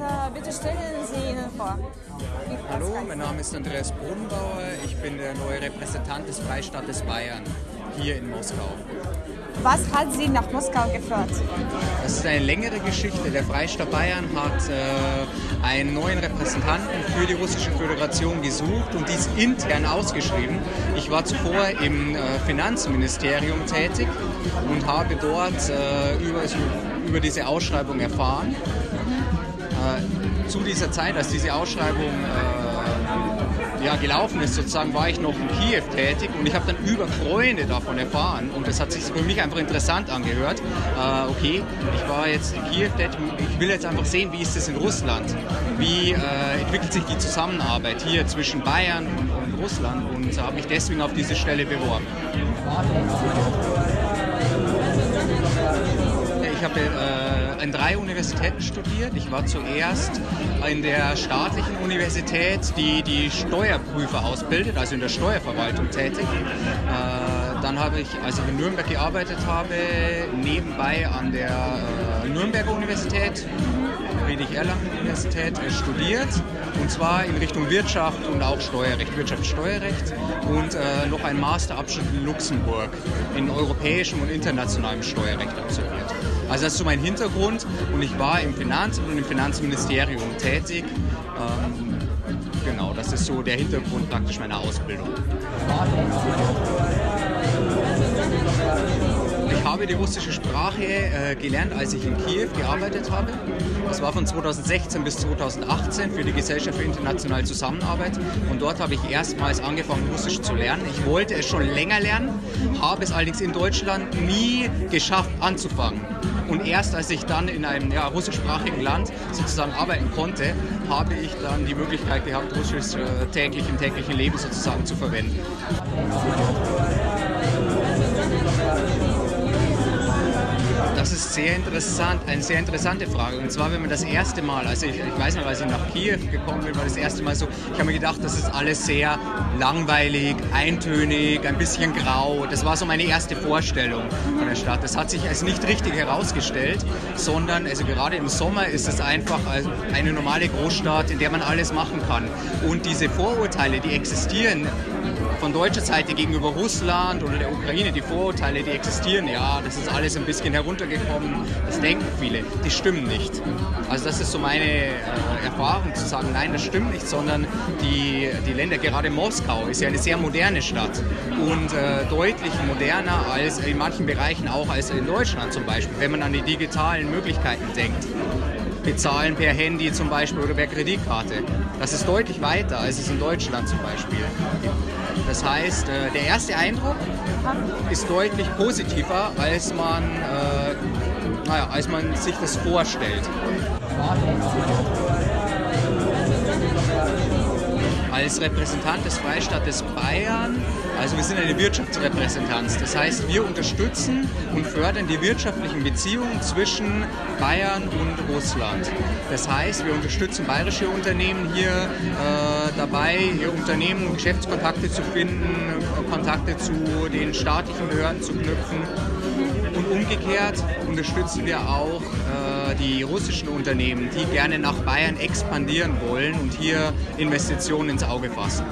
äh, bitte stellen Sie ihn vor. Hallo, mein Name ist Andreas Bodenbauer. Ich bin der neue Repräsentant des Freistaates Bayern hier in Moskau. Was hat Sie nach Moskau geführt? Das ist eine längere Geschichte. Der Freistaat Bayern hat äh, einen neuen Repräsentanten für die Russische Föderation gesucht und dies intern ausgeschrieben. Ich war zuvor im äh, Finanzministerium tätig und habe dort äh, über, über diese Ausschreibung erfahren. Äh, zu dieser Zeit, als diese Ausschreibung äh, ja, gelaufen ist, sozusagen, war ich noch in Kiew tätig und ich habe dann über Freunde davon erfahren und das hat sich für mich einfach interessant angehört. Äh, okay, ich war jetzt in Kiew tätig, ich will jetzt einfach sehen, wie ist es in Russland? Wie äh, entwickelt sich die Zusammenarbeit hier zwischen Bayern und, und Russland und habe mich deswegen auf diese Stelle beworben. Ich habe äh, an drei Universitäten studiert. Ich war zuerst in der staatlichen Universität, die die Steuerprüfer ausbildet, also in der Steuerverwaltung tätig. Äh, dann habe ich, als ich in Nürnberg gearbeitet habe, nebenbei an der äh, Nürnberger Universität, Friedrich-Erlangen-Universität, äh, studiert. Und zwar in Richtung Wirtschaft und auch Steuerrecht, Wirtschaftssteuerrecht und äh, noch einen Masterabschluss in Luxemburg in europäischem und internationalem Steuerrecht absolviert. Also das ist so mein Hintergrund und ich war im Finanzamt und im Finanzministerium tätig. Ähm, genau, das ist so der Hintergrund praktisch meiner Ausbildung. Ich habe die russische Sprache äh, gelernt, als ich in Kiew gearbeitet habe. Das war von 2016 bis 2018 für die Gesellschaft für internationale Zusammenarbeit. Und dort habe ich erstmals angefangen, Russisch zu lernen. Ich wollte es schon länger lernen, habe es allerdings in Deutschland nie geschafft anzufangen. Und erst als ich dann in einem ja, russischsprachigen Land sozusagen arbeiten konnte, habe ich dann die Möglichkeit gehabt, Russisch äh, täglich im täglichen Leben sozusagen zu verwenden. Das ist sehr interessant, eine sehr interessante Frage. Und zwar, wenn man das erste Mal, also ich, ich weiß noch, als ich nach Kiew gekommen bin, war das erste Mal so, ich habe mir gedacht, das ist alles sehr langweilig, eintönig, ein bisschen grau. Das war so meine erste Vorstellung von der Stadt. Das hat sich als nicht richtig herausgestellt, sondern also gerade im Sommer ist es einfach eine normale Großstadt, in der man alles machen kann. Und diese Vorurteile, die existieren, von deutscher Seite gegenüber Russland oder der Ukraine, die Vorurteile, die existieren, ja, das ist alles ein bisschen heruntergekommen, das denken viele, die stimmen nicht. Also das ist so meine äh, Erfahrung zu sagen, nein, das stimmt nicht, sondern die, die Länder, gerade Moskau ist ja eine sehr moderne Stadt und äh, deutlich moderner als in manchen Bereichen auch als in Deutschland zum Beispiel, wenn man an die digitalen Möglichkeiten denkt bezahlen per Handy zum Beispiel oder per Kreditkarte. Das ist deutlich weiter als es in Deutschland zum Beispiel. Das heißt, äh, der erste Eindruck ist deutlich positiver, als man, äh, naja, als man sich das vorstellt als Repräsentant des Freistaates Bayern, also wir sind eine Wirtschaftsrepräsentanz. Das heißt, wir unterstützen und fördern die wirtschaftlichen Beziehungen zwischen Bayern und Russland. Das heißt, wir unterstützen bayerische Unternehmen hier äh, dabei, ihr Unternehmen und Geschäftskontakte zu finden, Kontakte zu den staatlichen Behörden zu knüpfen. Und umgekehrt unterstützen wir auch die russischen Unternehmen, die gerne nach Bayern expandieren wollen und hier Investitionen ins Auge fassen.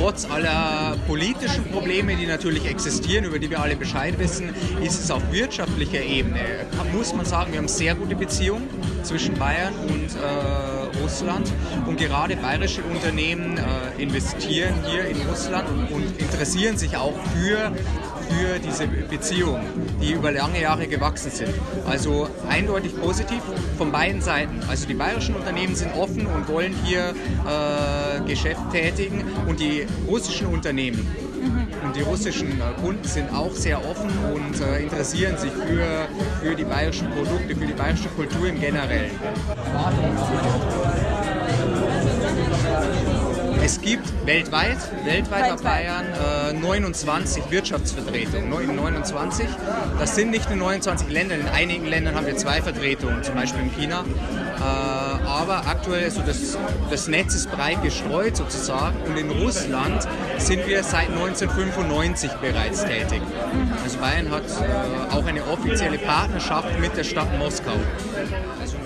Trotz aller politischen Probleme, die natürlich existieren, über die wir alle Bescheid wissen, ist es auf wirtschaftlicher Ebene, muss man sagen, wir haben sehr gute Beziehungen zwischen Bayern und äh, Russland. Und gerade bayerische Unternehmen äh, investieren hier in Russland und, und interessieren sich auch für für diese Beziehungen, die über lange Jahre gewachsen sind. Also eindeutig positiv von beiden Seiten. Also die bayerischen Unternehmen sind offen und wollen hier äh, Geschäft tätigen und die russischen Unternehmen und die russischen äh, Kunden sind auch sehr offen und äh, interessieren sich für, für die bayerischen Produkte, für die bayerische Kultur im Generellen. Es gibt weltweit, weltweit bei Bayern äh, 29 Wirtschaftsvertretungen, 29. Das sind nicht nur 29 Länder, in einigen Ländern haben wir zwei Vertretungen, zum Beispiel in China. Äh, aber aktuell, also das, das Netz ist breit gestreut sozusagen und in Russland sind wir seit 1995 bereits tätig. Also Bayern hat äh, auch eine offizielle Partnerschaft mit der Stadt Moskau. Also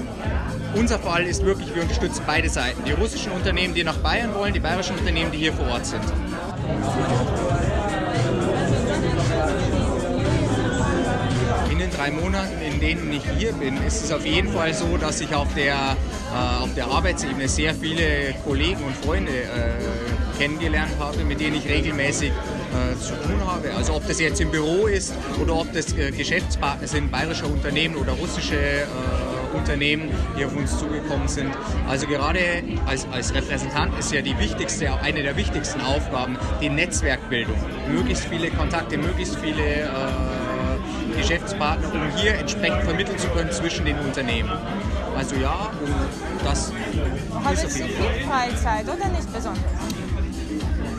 unser Fall ist wirklich, wir unterstützen beide Seiten. Die russischen Unternehmen, die nach Bayern wollen, die bayerischen Unternehmen, die hier vor Ort sind. In den drei Monaten, in denen ich hier bin, ist es auf jeden Fall so, dass ich auf der, äh, auf der Arbeitsebene sehr viele Kollegen und Freunde äh, kennengelernt habe, mit denen ich regelmäßig äh, zu tun habe. Also ob das jetzt im Büro ist oder ob das äh, Geschäftspartner sind, bayerische Unternehmen oder russische äh, Unternehmen, die auf uns zugekommen sind. Also gerade als, als Repräsentant ist ja die wichtigste, eine der wichtigsten Aufgaben die Netzwerkbildung. Möglichst viele Kontakte, möglichst viele äh, Geschäftspartner, um hier entsprechend vermitteln zu können zwischen den Unternehmen. Also ja, und das ist auf jeden Fall. viel Freizeit oder nicht besonders?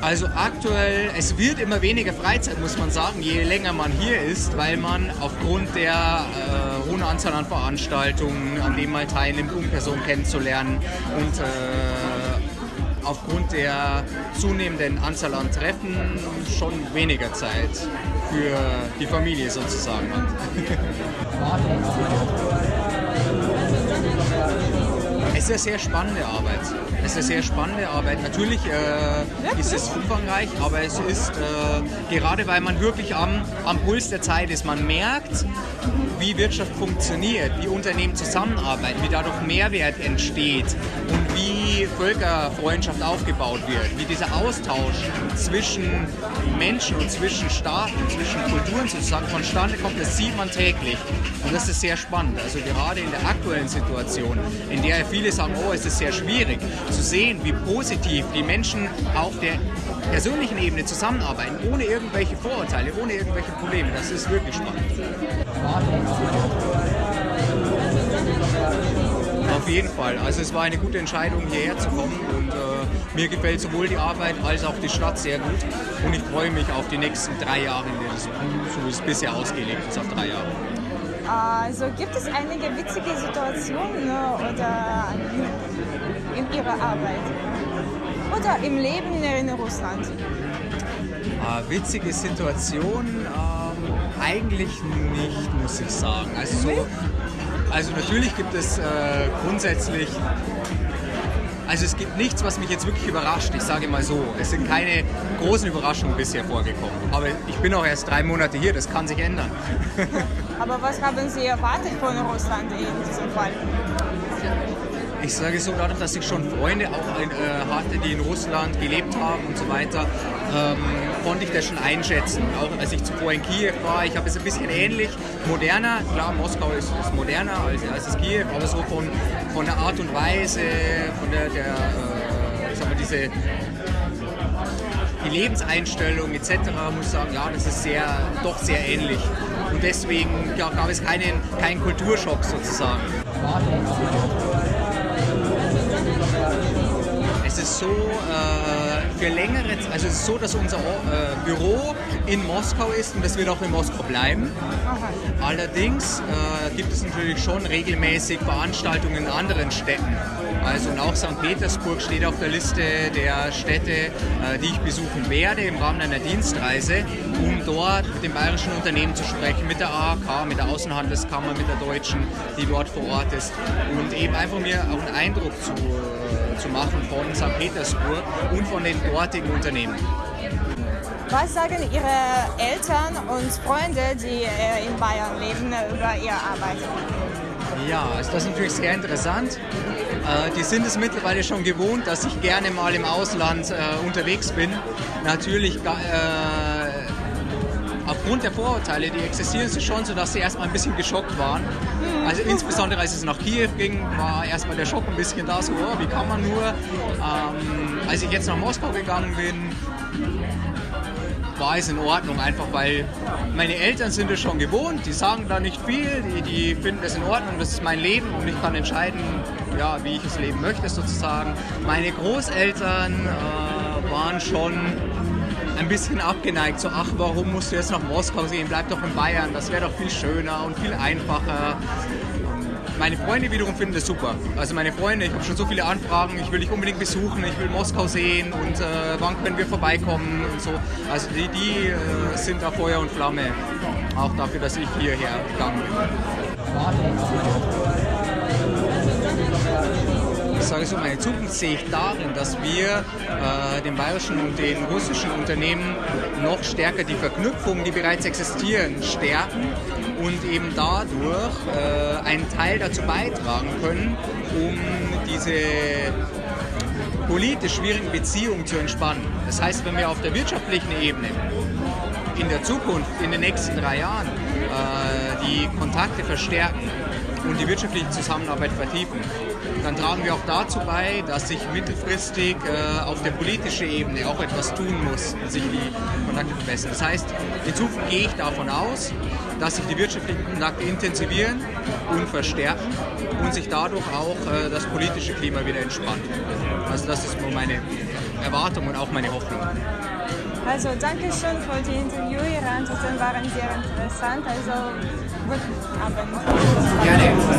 Also aktuell, es wird immer weniger Freizeit, muss man sagen, je länger man hier ist, weil man aufgrund der äh, hohen Anzahl an Veranstaltungen, an denen man teilnimmt, um Personen kennenzulernen und äh, aufgrund der zunehmenden Anzahl an Treffen schon weniger Zeit für die Familie sozusagen hat. Es ist eine sehr spannende Arbeit. Es ist eine sehr spannende Arbeit. Natürlich äh, ist es umfangreich, aber es ist äh, gerade weil man wirklich am, am Puls der Zeit ist. Man merkt, wie Wirtschaft funktioniert, wie Unternehmen zusammenarbeiten, wie dadurch Mehrwert entsteht und wie Völkerfreundschaft aufgebaut wird, wie dieser Austausch zwischen Menschen und zwischen Staaten, zwischen Kulturen sozusagen vonstande kommt, das sieht man täglich. Und das ist sehr spannend. Also gerade in der aktuellen Situation, in der viele sagen, oh, es ist sehr schwierig, zu sehen, wie positiv die Menschen auf der persönlichen Ebene zusammenarbeiten, ohne irgendwelche Vorurteile, ohne irgendwelche Probleme. Das ist wirklich spannend. Auf jeden Fall. Also es war eine gute Entscheidung, hierher zu kommen und äh, mir gefällt sowohl die Arbeit als auch die Stadt sehr gut und ich freue mich auf die nächsten drei Jahre, so es bisher ausgelegt ist, auf drei Jahre. Also gibt es einige witzige Situationen äh, oder in Ihrer Arbeit oder im Leben in Russland? Äh, witzige Situation ähm, eigentlich nicht, muss ich sagen. Also, so, also natürlich gibt es äh, grundsätzlich, also es gibt nichts, was mich jetzt wirklich überrascht. Ich sage mal so, es sind keine großen Überraschungen bisher vorgekommen. Aber ich bin auch erst drei Monate hier, das kann sich ändern. Aber was haben Sie erwartet von Russland in diesem Fall? Ich sage so, dadurch, dass ich schon Freunde auch in, äh, hatte, die in Russland gelebt haben und so weiter, ähm, konnte ich das schon einschätzen. Auch als ich zuvor in Kiew war, ich habe es ein bisschen ähnlich, moderner, klar, Moskau ist, ist moderner als, als das Kiew, aber so von, von der Art und Weise, von der, der äh, sagen wir, diese die Lebenseinstellung etc. muss ich sagen, ja, das ist sehr, doch sehr ähnlich. Und deswegen ja, gab es keinen, keinen Kulturschock sozusagen. Es ist so, äh, für längere also es ist so, dass unser äh, Büro in Moskau ist und das wird auch in Moskau bleiben. Allerdings äh, gibt es natürlich schon regelmäßig Veranstaltungen in anderen Städten. Also und auch St. Petersburg steht auf der Liste der Städte, äh, die ich besuchen werde im Rahmen einer Dienstreise, um dort mit den bayerischen Unternehmen zu sprechen, mit der AHK, mit der Außenhandelskammer, mit der deutschen, die dort vor Ort ist. Und eben einfach mir auch einen Eindruck zu, äh, zu machen von St. Petersburg und von den dortigen Unternehmen. Was sagen Ihre Eltern und Freunde, die äh, in Bayern leben, über Ihre Arbeit? Ja, das ist natürlich sehr interessant. Äh, die sind es mittlerweile schon gewohnt, dass ich gerne mal im Ausland äh, unterwegs bin. Natürlich äh, aufgrund der Vorurteile, die existieren, ist es schon so, dass sie erstmal ein bisschen geschockt waren. Also insbesondere als es nach Kiew ging, war erstmal der Schock ein bisschen da, so, oh, wie kann man nur. Ähm, als ich jetzt nach Moskau gegangen bin, war es in Ordnung, einfach weil meine Eltern sind es schon gewohnt, die sagen da nicht viel, die, die finden es in Ordnung, das ist mein Leben und ich kann entscheiden, ja, wie ich es leben möchte sozusagen. Meine Großeltern äh, waren schon ein bisschen abgeneigt, so ach, warum musst du jetzt nach Moskau gehen, bleib doch in Bayern, das wäre doch viel schöner und viel einfacher. Meine Freunde wiederum finden das super. Also meine Freunde, ich habe schon so viele Anfragen, ich will dich unbedingt besuchen, ich will Moskau sehen und äh, wann können wir vorbeikommen und so. Also die, die äh, sind da Feuer und Flamme, auch dafür, dass ich hierher gegangen bin ich sage so, meine Zukunft sehe ich darin, dass wir äh, den bayerischen und den russischen Unternehmen noch stärker die Verknüpfungen, die bereits existieren, stärken und eben dadurch äh, einen Teil dazu beitragen können, um diese politisch schwierigen Beziehungen zu entspannen. Das heißt, wenn wir auf der wirtschaftlichen Ebene in der Zukunft, in den nächsten drei Jahren, äh, die Kontakte verstärken und die wirtschaftliche Zusammenarbeit vertiefen, dann tragen wir auch dazu bei, dass sich mittelfristig äh, auf der politischen Ebene auch etwas tun muss, sich die Kontakte verbessern. Das heißt, in Zukunft gehe ich davon aus, dass sich die wirtschaftlichen Kontakte intensivieren und verstärken und sich dadurch auch äh, das politische Klima wieder entspannt. Also das ist meine Erwartung und auch meine Hoffnung. Also danke schön für die Interview. Antworten waren sehr interessant. Also guten gerne.